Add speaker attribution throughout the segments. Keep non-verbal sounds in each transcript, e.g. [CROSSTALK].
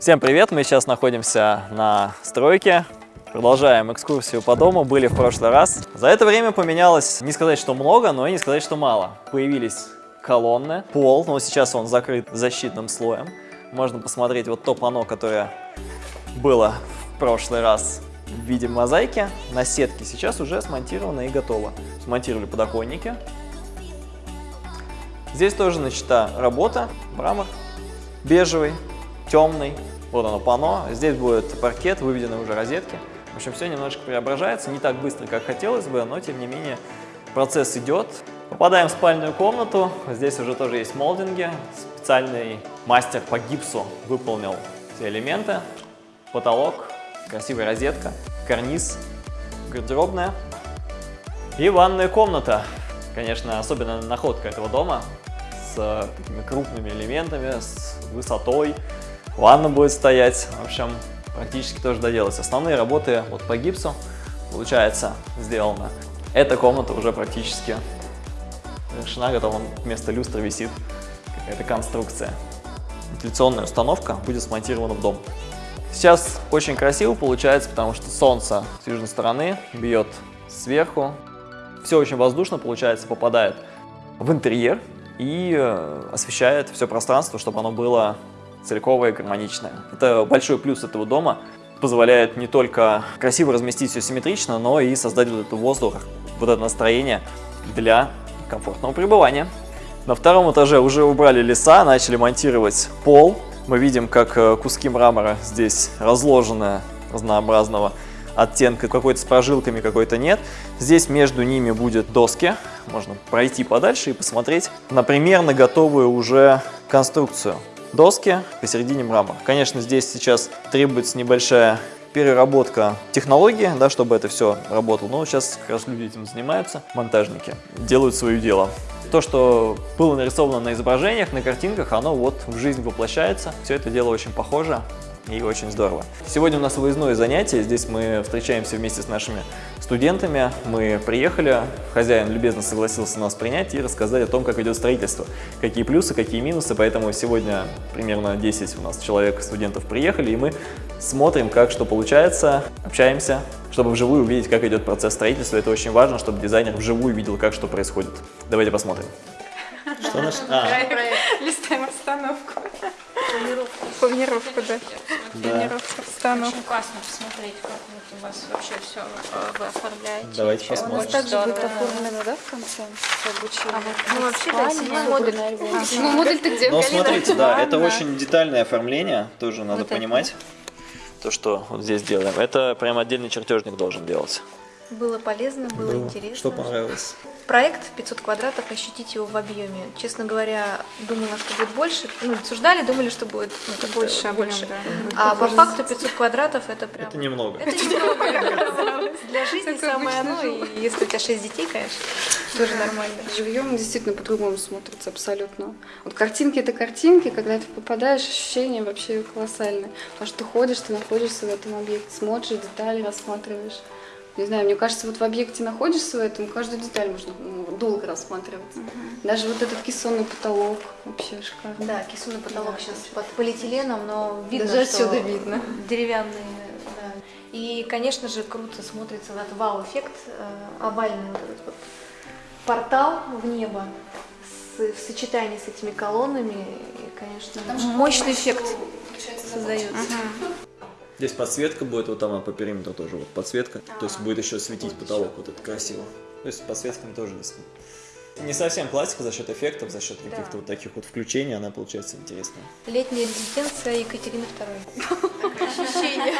Speaker 1: Всем привет! Мы сейчас находимся на стройке. Продолжаем экскурсию по дому. Были в прошлый раз. За это время поменялось, не сказать, что много, но и не сказать, что мало. Появились колонны, пол, но сейчас он закрыт защитным слоем. Можно посмотреть вот то панно, которое было в прошлый раз в виде мозаики на сетке. Сейчас уже смонтировано и готово. Смонтировали подоконники. Здесь тоже начата работа. Мрамор бежевый, темный. Вот оно пано. Здесь будет паркет, выведены уже розетки. В общем, все немножко преображается. Не так быстро, как хотелось бы, но тем не менее процесс идет. Попадаем в спальную комнату. Здесь уже тоже есть молдинги. Специальный мастер по гипсу выполнил все элементы. Потолок, красивая розетка, карниз, гардеробная и ванная комната. Конечно, особенно находка этого дома с такими крупными элементами, с высотой. Ванна будет стоять. В общем, практически тоже доделать. Основные работы вот по гипсу, получается, сделано. Эта комната уже практически решена, готова. Вместо люстры висит какая-то конструкция. Вентиляционная установка будет смонтирована в дом. Сейчас очень красиво получается, потому что солнце с южной стороны бьет сверху. Все очень воздушно получается, попадает в интерьер и э, освещает все пространство, чтобы оно было целиковое и гармоничное. Это большой плюс этого дома. Позволяет не только красиво разместить все симметрично, но и создать вот этот воздух, вот это настроение для комфортного пребывания. На втором этаже уже убрали леса, начали монтировать пол. Мы видим, как э, куски мрамора здесь разложены разнообразного оттенка, какой-то с прожилками, какой-то нет. Здесь между ними будет доски, можно пройти подальше и посмотреть на примерно готовую уже конструкцию доски, посередине мрамор. Конечно, здесь сейчас требуется небольшая переработка технологии, да, чтобы это все работало. Но сейчас как раз люди этим занимаются, монтажники, делают свое дело. То, что было нарисовано на изображениях, на картинках, оно вот в жизнь воплощается. Все это дело очень похоже и очень здорово. Сегодня у нас выездное занятие, здесь мы встречаемся вместе с нашими студентами. Мы приехали, хозяин любезно согласился нас принять и рассказать о том, как идет строительство, какие плюсы, какие минусы, поэтому сегодня примерно 10 у нас человек, студентов приехали, и мы смотрим, как что получается, общаемся, чтобы вживую увидеть, как идет процесс строительства. Это очень важно, чтобы дизайнер вживую видел, как что происходит. Давайте посмотрим.
Speaker 2: Что наш... А.
Speaker 3: Листаем обстановку.
Speaker 4: Планировку.
Speaker 3: Планировку, да.
Speaker 1: Да.
Speaker 3: Планировку обстановку.
Speaker 4: Очень классно посмотреть, как вот у вас вообще все вы оформляете.
Speaker 1: Давайте посмотрим.
Speaker 2: У нас также будет оформлено, да, в конце обучения?
Speaker 4: Ну, вообще, да, седьмой модуль.
Speaker 2: особенно
Speaker 3: Ну, модуль-то где?
Speaker 1: Но
Speaker 3: Галина?
Speaker 1: смотрите, да, это очень детальное оформление, тоже надо
Speaker 4: Вот
Speaker 1: понимать. То, что вот здесь делаем, это прям отдельный чертежник должен делать.
Speaker 4: Было полезно, было интересно.
Speaker 1: Что понравилось?
Speaker 4: Проект 500 квадратов, ощутить его в объеме. Честно говоря, думала, что будет больше. Ну, обсуждали, думали, что будет ну,
Speaker 3: Больше объем,
Speaker 4: больше.
Speaker 3: да.
Speaker 4: А по факту 500 квадратов это прям...
Speaker 1: Это немного.
Speaker 4: Это немного. Для жизни самое оно. И если у тебя 6 детей, конечно, тоже нормально.
Speaker 2: Живьем действительно по-другому смотрится абсолютно. Вот картинки это картинки, когда ты попадаешь, ощущения вообще колоссальные. Потому что ты ходишь, ты находишься в этом объекте, смотришь, детали рассматриваешь. Не знаю, мне кажется, вот в объекте находишься в этом, каждую деталь можно ну, долго рассматривать. Даже вот этот кессонный потолок вообще шикарно.
Speaker 4: Да, кисунный потолок сейчас под полиэтиленом, но видно,
Speaker 2: Даже
Speaker 4: что
Speaker 2: отсюда видно.
Speaker 4: деревянные. да. И, конечно же, круто смотрится этот вау-эффект, э, овальный вот этот вот портал в небо в сочетании с этими колоннами, и, конечно, мощный эффект создается.
Speaker 1: Здесь подсветка будет, вот там а по периметру тоже вот подсветка. То есть будет еще светить потолок, вот это красиво. То есть с подсветками тоже здесь. Не совсем классика за счет эффектов, за счет каких-то вот таких вот включений, она получается интересная.
Speaker 4: Летняя резиденция Екатерины II. Ощущение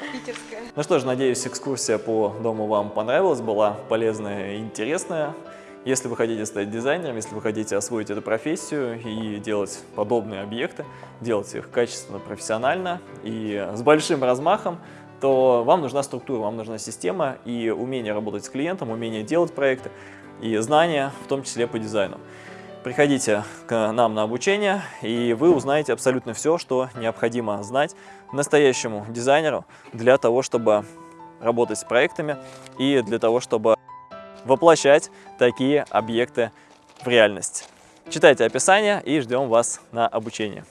Speaker 4: [LAUGHS] питерское.
Speaker 1: Ну что ж, надеюсь, экскурсия по дому вам понравилась, была полезная и интересная. Если вы хотите стать дизайнером, если вы хотите освоить эту профессию и делать подобные объекты, делать их качественно, профессионально и с большим размахом, то вам нужна структура, вам нужна система и умение работать с клиентом, умение делать проекты и знания, в том числе по дизайну. Приходите к нам на обучение, и вы узнаете абсолютно все, что необходимо знать настоящему дизайнеру для того, чтобы работать с проектами и для того, чтобы воплощать такие объекты в реальность. Читайте описание и ждем вас на обучение.